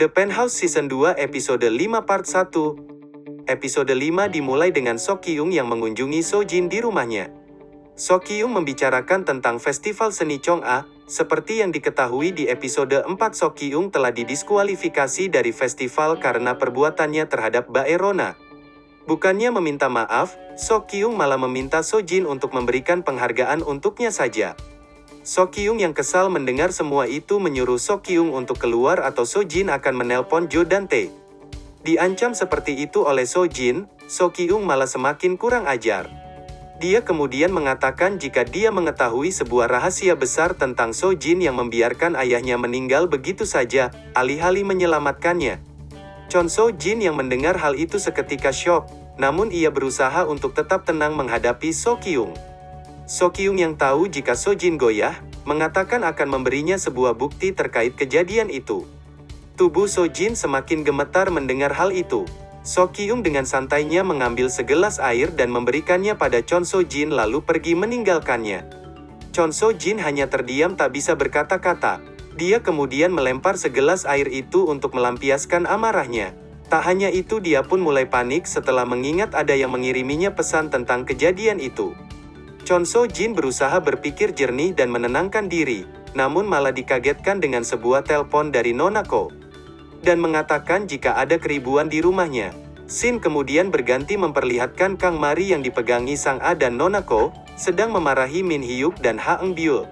The Penthouse Season 2 Episode 5 Part 1 Episode 5 dimulai dengan Sok Kyung yang mengunjungi Sojin di rumahnya. Sok Kyung membicarakan tentang festival seni Chong'a, seperti yang diketahui di episode 4 Sok Kyung telah didiskualifikasi dari festival karena perbuatannya terhadap Baerona. Bukannya meminta maaf, Sok Kyung malah meminta Sojin untuk memberikan penghargaan untuknya saja. Sok Kyung yang kesal mendengar semua itu menyuruh Sok Kyung untuk keluar atau Sojin akan menelpon Jo dan Tae. Diancam seperti itu oleh Sojin, Sok Kyung malah semakin kurang ajar. Dia kemudian mengatakan jika dia mengetahui sebuah rahasia besar tentang Sojin yang membiarkan ayahnya meninggal begitu saja, alih-alih menyelamatkannya. Chon Sojin yang mendengar hal itu seketika syok, namun ia berusaha untuk tetap tenang menghadapi So Kyung. So Kyung yang tahu jika Sojin goyah, mengatakan akan memberinya sebuah bukti terkait kejadian itu. Tubuh Sojin semakin gemetar mendengar hal itu. So Kyung dengan santainya mengambil segelas air dan memberikannya pada Chon So Jin lalu pergi meninggalkannya. Chon So Jin hanya terdiam tak bisa berkata-kata. Dia kemudian melempar segelas air itu untuk melampiaskan amarahnya. Tak hanya itu dia pun mulai panik setelah mengingat ada yang mengiriminya pesan tentang kejadian itu. Chon So Jin berusaha berpikir jernih dan menenangkan diri, namun malah dikagetkan dengan sebuah telepon dari Nonako dan mengatakan jika ada keribuan di rumahnya. Sin kemudian berganti memperlihatkan Kang Mari yang dipegangi Sang A dan Nonako, sedang memarahi Min Hyuk dan Ha Eng Byul.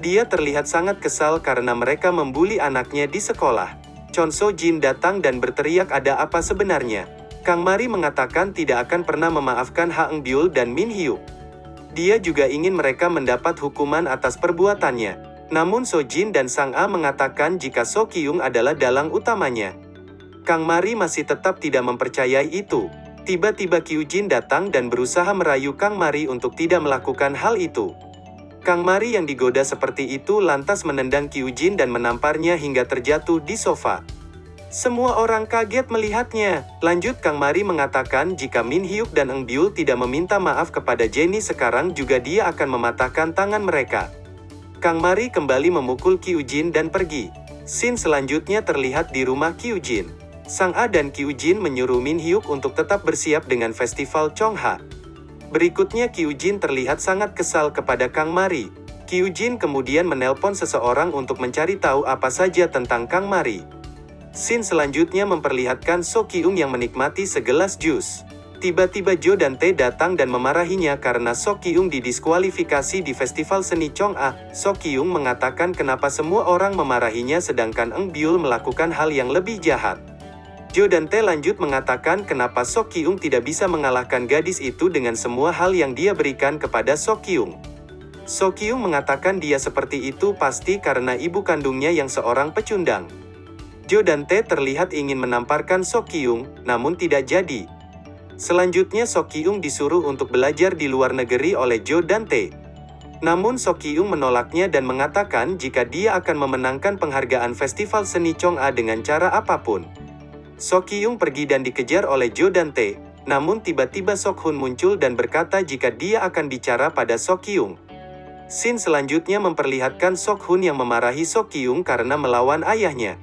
Dia terlihat sangat kesal karena mereka membuli anaknya di sekolah. Chon So Jin datang dan berteriak ada apa sebenarnya. Kang Mari mengatakan tidak akan pernah memaafkan Ha Eng Byul dan Min Hyuk. Dia juga ingin mereka mendapat hukuman atas perbuatannya. Namun Sojin dan Sang A mengatakan jika So Kyung adalah dalang utamanya. Kang Mari masih tetap tidak mempercayai itu. Tiba-tiba Kyujin datang dan berusaha merayu Kang Mari untuk tidak melakukan hal itu. Kang Mari yang digoda seperti itu lantas menendang Kyujin dan menamparnya hingga terjatuh di sofa. Semua orang kaget melihatnya. Lanjut Kang Mari mengatakan jika Min Hyuk dan Eng Byul tidak meminta maaf kepada Jenny sekarang juga dia akan mematahkan tangan mereka. Kang Mari kembali memukul Kyujin dan pergi. Scene selanjutnya terlihat di rumah Kyujin. Sang A dan Kyujin menyuruh Min Hyuk untuk tetap bersiap dengan festival Chongha. Berikutnya Kyujin terlihat sangat kesal kepada Kang Mari. Kyujin kemudian menelpon seseorang untuk mencari tahu apa saja tentang Kang Mari. Scene selanjutnya memperlihatkan So Kyung yang menikmati segelas jus. Tiba-tiba Jo dan Tae datang dan memarahinya karena Sok Kyung didiskualifikasi di festival seni Chong'a. Sok Kyung mengatakan kenapa semua orang memarahinya sedangkan Eng Byul melakukan hal yang lebih jahat. Jo dan Tae lanjut mengatakan kenapa Sok Kyung tidak bisa mengalahkan gadis itu dengan semua hal yang dia berikan kepada Sok Kyung. Sok Kyung mengatakan dia seperti itu pasti karena ibu kandungnya yang seorang pecundang. Jo dan Tae terlihat ingin menamparkan Sok Kyung, namun tidak jadi. Selanjutnya Sok Kyung disuruh untuk belajar di luar negeri oleh Jo dan Tae. Namun Sok Kyung menolaknya dan mengatakan jika dia akan memenangkan penghargaan festival seni Chong'a dengan cara apa pun. Sok Kyung pergi dan dikejar oleh Jo dan Tae, namun tiba-tiba Sok Hun muncul dan berkata jika dia akan bicara pada Sok Kyung. Scene selanjutnya memperlihatkan Sok Hun yang memarahi Sok Kyung karena melawan ayahnya.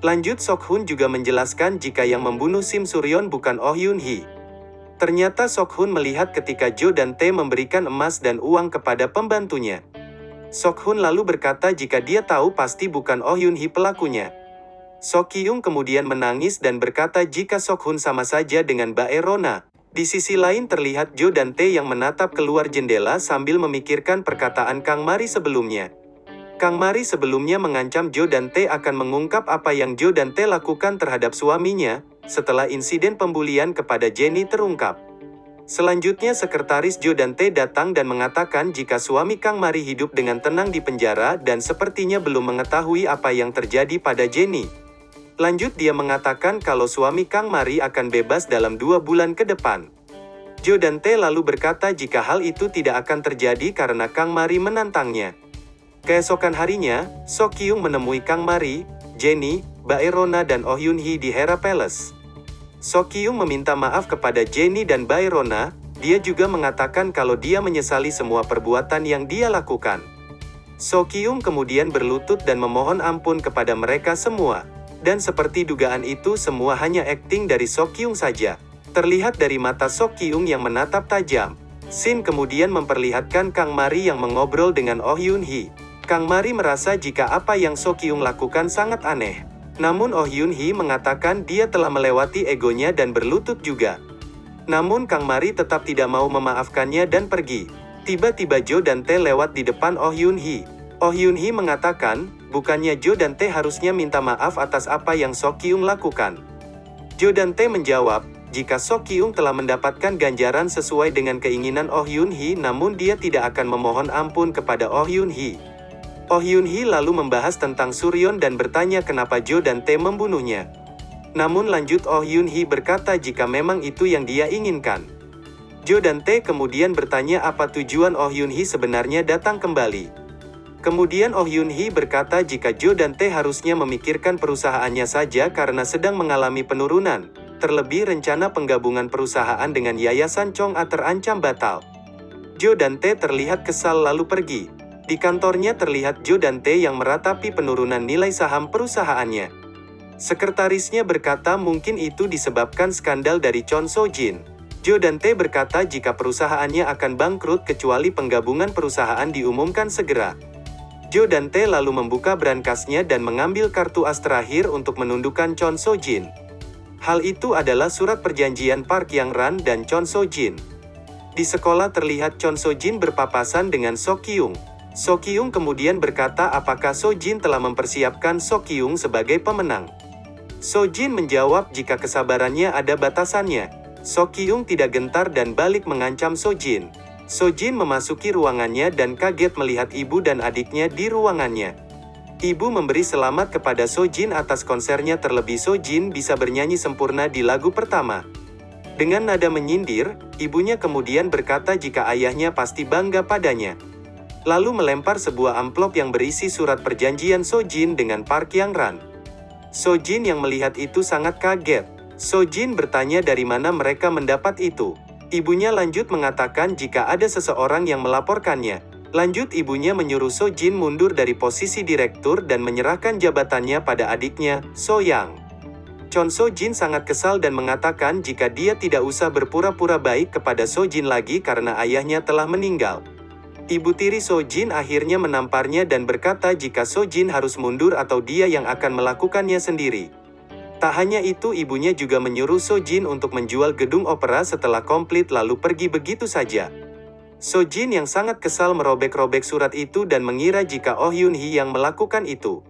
Lanjut Sok Hun juga menjelaskan jika yang membunuh Sim Suryon bukan Oh Yun Hee. Ternyata Sok Hun melihat ketika Jo dan Tae memberikan emas dan uang kepada pembantunya. Sok Hun lalu berkata jika dia tahu pasti bukan Oh Yun Hee pelakunya. Sok Kyung kemudian menangis dan berkata jika Sok Hun sama saja dengan Bae Rona. Di sisi lain terlihat Jo dan Tae yang menatap keluar jendela sambil memikirkan perkataan Kang Mari sebelumnya. Kang Mari sebelumnya mengancam Jo dan Tae akan mengungkap apa yang Jo dan Tae lakukan terhadap suaminya, setelah insiden pembulian kepada Jenny terungkap. Selanjutnya sekretaris Jo dan Tae datang dan mengatakan jika suami Kang Mari hidup dengan tenang di penjara dan sepertinya belum mengetahui apa yang terjadi pada Jenny. Lanjut dia mengatakan kalau suami Kang Mari akan bebas dalam dua bulan ke depan. Jo dan Tae lalu berkata jika hal itu tidak akan terjadi karena Kang Mari menantangnya. Keesokan harinya, So Kyung menemui Kang Mari, Jenny, Baerona dan Oh Yun Hee di Hera Palace. Sokyung meminta maaf kepada Jenny dan Bayrona, dia juga mengatakan kalau dia menyesali semua perbuatan yang dia lakukan. Sokyung kemudian berlutut dan memohon ampun kepada mereka semua. Dan seperti dugaan itu semua hanya akting dari Sok Kyung saja. Terlihat dari mata Sok Kyung yang menatap tajam. Sin kemudian memperlihatkan Kang Mari yang mengobrol dengan Oh Yun Hee. Kang Mari merasa jika apa yang Sok Kyung lakukan sangat aneh. Namun Oh Yun Hee mengatakan dia telah melewati egonya dan berlutut juga. Namun Kang Mari tetap tidak mau memaafkannya dan pergi. Tiba-tiba Jo dan Tae lewat di depan Oh Yun Hee. Oh Yun Hee mengatakan, bukannya Jo dan Tae harusnya minta maaf atas apa yang Sok Kyung lakukan. Jo dan Tae menjawab, jika Sok Kyung telah mendapatkan ganjaran sesuai dengan keinginan Oh Yun Hee namun dia tidak akan memohon ampun kepada Oh Yun Hee. Oh Yun Hee lalu membahas tentang Suryon dan bertanya kenapa Jo dan Tae membunuhnya. Namun lanjut Oh Yun Hee berkata jika memang itu yang dia inginkan. Jo dan Tae kemudian bertanya apa tujuan Oh Yun Hee sebenarnya datang kembali. Kemudian Oh Yun Hee berkata jika Jo dan Tae harusnya memikirkan perusahaannya saja karena sedang mengalami penurunan. Terlebih rencana penggabungan perusahaan dengan Yayasan Chong A terancam batal. Jo dan Tae terlihat kesal lalu pergi. Di kantornya terlihat Jo dan Tae yang meratapi penurunan nilai saham perusahaannya. Sekretarisnya berkata mungkin itu disebabkan skandal dari Chon So Jin. Jo dan Tae berkata jika perusahaannya akan bangkrut kecuali penggabungan perusahaan diumumkan segera. Jo dan Tae lalu membuka brankasnya dan mengambil kartu as terakhir untuk menundukkan Chon So Jin. Hal itu adalah surat perjanjian Park Yang Ran dan Chon So Jin. Di sekolah terlihat Chon So Jin berpapasan dengan So Kyung. So Kyung kemudian berkata apakah So Jin telah mempersiapkan So Kyung sebagai pemenang. So Jin menjawab jika kesabarannya ada batasannya. So Kyung tidak gentar dan balik mengancam So Jin. Sojin memasuki ruangannya dan kaget melihat ibu dan adiknya di ruangannya. Ibu memberi selamat kepada Sojin atas konsernya terlebih Sojin bisa bernyanyi sempurna di lagu pertama. Dengan nada menyindir, ibunya kemudian berkata jika ayahnya pasti bangga padanya. Lalu melempar sebuah amplop yang berisi surat perjanjian Sojin dengan Park Yang Ran. Sojin yang melihat itu sangat kaget. Sojin bertanya dari mana mereka mendapat itu. Ibunya lanjut mengatakan jika ada seseorang yang melaporkannya. Lanjut ibunya menyuruh So Jin mundur dari posisi direktur dan menyerahkan jabatannya pada adiknya, So Yang. Chon So Jin sangat kesal dan mengatakan jika dia tidak usah berpura-pura baik kepada So Jin lagi karena ayahnya telah meninggal. Ibu tiri So Jin akhirnya menamparnya dan berkata jika So Jin harus mundur atau dia yang akan melakukannya sendiri. Tak hanya itu ibunya juga menyuruh Sojin untuk menjual gedung opera setelah komplit lalu pergi begitu saja. Sojin yang sangat kesal merobek-robek surat itu dan mengira jika Oh Yun Hee yang melakukan itu.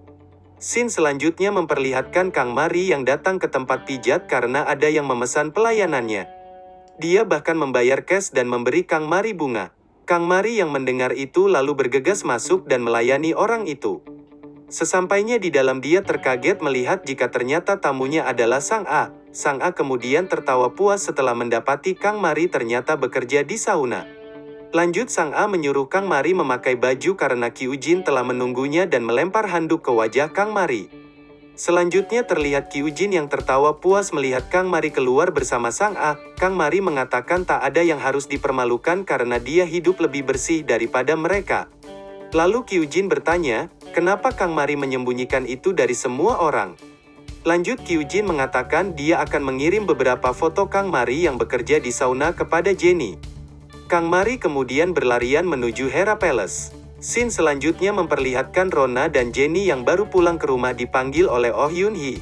Sin selanjutnya memperlihatkan Kang Mari yang datang ke tempat pijat karena ada yang memesan pelayanannya. Dia bahkan membayar cash dan memberi Kang Mari bunga. Kang Mari yang mendengar itu lalu bergegas masuk dan melayani orang itu. Sesampainya di dalam dia terkaget melihat jika ternyata tamunya adalah Sang A. Sang A kemudian tertawa puas setelah mendapati Kang Mari ternyata bekerja di sauna. Lanjut Sang A menyuruh Kang Mari memakai baju karena Kyujin telah menunggunya dan melempar handuk ke wajah Kang Mari. Selanjutnya terlihat Kyujin yang tertawa puas melihat Kang Mari keluar bersama Sang A. Kang Mari mengatakan tak ada yang harus dipermalukan karena dia hidup lebih bersih daripada mereka. Lalu Kyujin bertanya, kenapa Kang Mari menyembunyikan itu dari semua orang? Lanjut Kyujin mengatakan dia akan mengirim beberapa foto Kang Mari yang bekerja di sauna kepada Jenny. Kang Mari kemudian berlarian menuju Hera Palace. Scene selanjutnya memperlihatkan Rona dan Jenny yang baru pulang ke rumah dipanggil oleh Oh Yun Hee.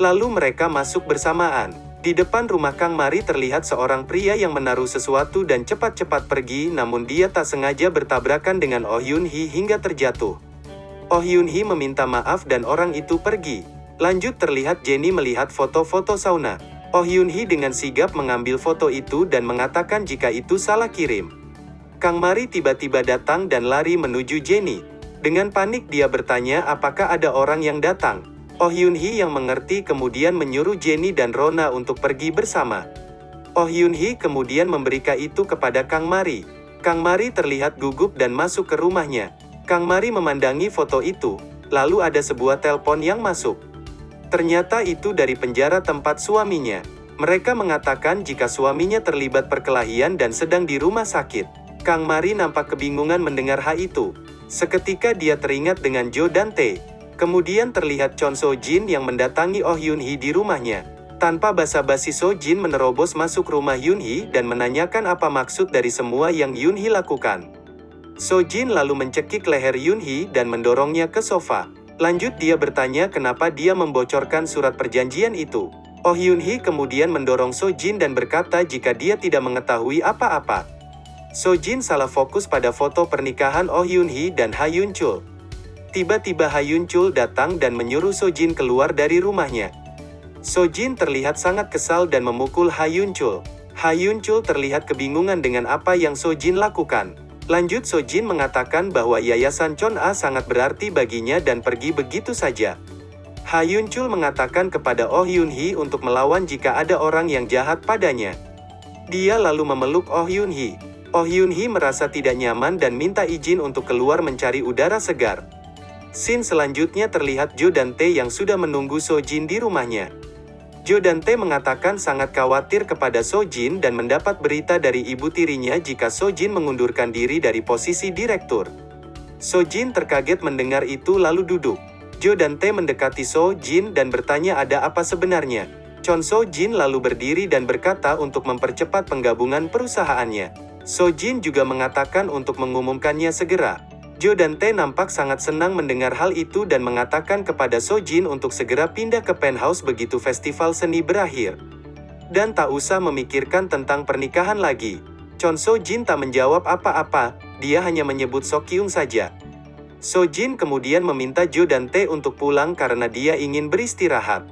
Lalu mereka masuk bersamaan. Di depan rumah Kang Mari terlihat seorang pria yang menaruh sesuatu dan cepat-cepat pergi namun dia tak sengaja bertabrakan dengan Oh Yun Hee hingga terjatuh. Oh Yun Hee meminta maaf dan orang itu pergi. Lanjut terlihat Jenny melihat foto-foto sauna. Oh Yun Hee dengan sigap mengambil foto itu dan mengatakan jika itu salah kirim. Kang Mari tiba-tiba datang dan lari menuju Jenny. Dengan panik dia bertanya apakah ada orang yang datang. Oh Yun Hee yang mengerti kemudian menyuruh Jenny dan Rona untuk pergi bersama. Oh Yun Hee kemudian memberikan itu kepada Kang Mari. Kang Mari terlihat gugup dan masuk ke rumahnya. Kang Mari memandangi foto itu, lalu ada sebuah telepon yang masuk. Ternyata itu dari penjara tempat suaminya. Mereka mengatakan jika suaminya terlibat perkelahian dan sedang di rumah sakit. Kang Mari nampak kebingungan mendengar hal itu. Seketika dia teringat dengan Jo dan Tae. Kemudian terlihat Chon So Jin yang mendatangi Oh Yun Hee di rumahnya. Tanpa basa-basi So Jin menerobos masuk rumah Yun Hee dan menanyakan apa maksud dari semua yang Yun Hee lakukan. So Jin lalu mencekik leher Yun Hee dan mendorongnya ke sofa. Lanjut dia bertanya kenapa dia membocorkan surat perjanjian itu. Oh Yun Hee kemudian mendorong So Jin dan berkata jika dia tidak mengetahui apa-apa. So Jin salah fokus pada foto pernikahan Oh Yun Hee dan Ha Yun Chul. Tiba-tiba Ha Yun Chul datang dan menyuruh So Jin keluar dari rumahnya. So Jin terlihat sangat kesal dan memukul Ha Yun Chul. Ha Yun Chul terlihat kebingungan dengan apa yang So Jin lakukan. Lanjut So Jin mengatakan bahwa Yayasan Chon A sangat berarti baginya dan pergi begitu saja. Ha Yun Chul mengatakan kepada Oh Yun Hee untuk melawan jika ada orang yang jahat padanya. Dia lalu memeluk Oh Yun Hee. Oh Yun Hee merasa tidak nyaman dan minta izin untuk keluar mencari udara segar. Scene selanjutnya terlihat Jo dan Tae yang sudah menunggu So Jin di rumahnya. Jo dan Tae mengatakan sangat khawatir kepada So Jin dan mendapat berita dari ibu tirinya jika So Jin mengundurkan diri dari posisi direktur. So Jin terkaget mendengar itu lalu duduk. Jo dan Tae mendekati So Jin dan bertanya ada apa sebenarnya. Chon So Jin lalu berdiri dan berkata untuk mempercepat penggabungan perusahaannya. So Jin juga mengatakan untuk mengumumkannya segera. Jo dan Tae nampak sangat senang mendengar hal itu dan mengatakan kepada So Jin untuk segera pindah ke penthouse begitu festival seni berakhir. Dan tak usah memikirkan tentang pernikahan lagi. Chon So Jin tak menjawab apa-apa, dia hanya menyebut So Kyung saja. So Jin kemudian meminta Jo dan Tae untuk pulang karena dia ingin beristirahat.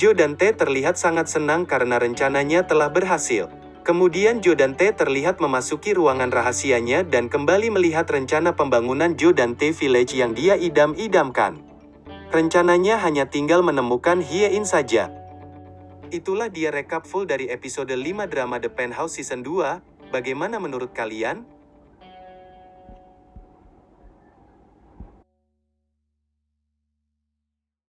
Jo dan Tae terlihat sangat senang karena rencananya telah berhasil. Kemudian Jo dan Tae terlihat memasuki ruangan rahasianya dan kembali melihat rencana pembangunan Jo dan Tae Village yang dia idam-idamkan. Rencananya hanya tinggal menemukan Hie-in saja. Itulah dia rekap full dari episode 5 drama The Penthouse Season 2, bagaimana menurut kalian?